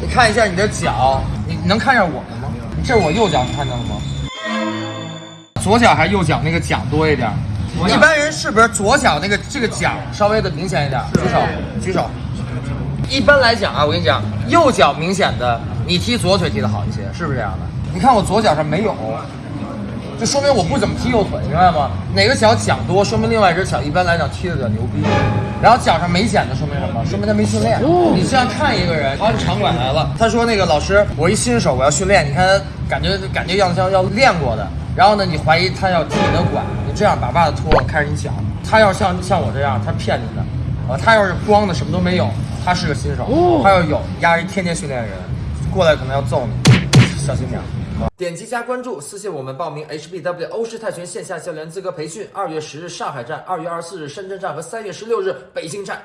你看一下你的脚，你你能看见我的吗？这是我右脚，你看见了吗？左脚还是右脚那个脚多一点？一般人是不是左脚那个这个脚稍微的明显一点？举手，举手。一般来讲啊，我跟你讲，右脚明显的，你踢左腿踢的好一些，是不是这样的？你看我左脚上没有，就说明我不怎么踢右腿，明白吗？哪个脚讲多，说明另外一只脚一般来讲踢的比较牛逼。然后脚上没茧的，说明什么？说明他没训练。你这样看一个人，他场馆来了，他说那个老师，我一新手，我要训练，你看他感觉感觉样子像要练过的。然后呢，你怀疑他要踢你的馆，你这样把袜子脱了，开始你讲。他要像像我这样，他骗你的。啊，他要是光的什么都没有，他是个新手。他要有，压一天天训练的人，过来可能要揍你，小心点。点击加关注，私信我们报名 HBW 欧式泰拳线下教练资格培训。二月十日上海站，二月二十四日深圳站和三月十六日北京站。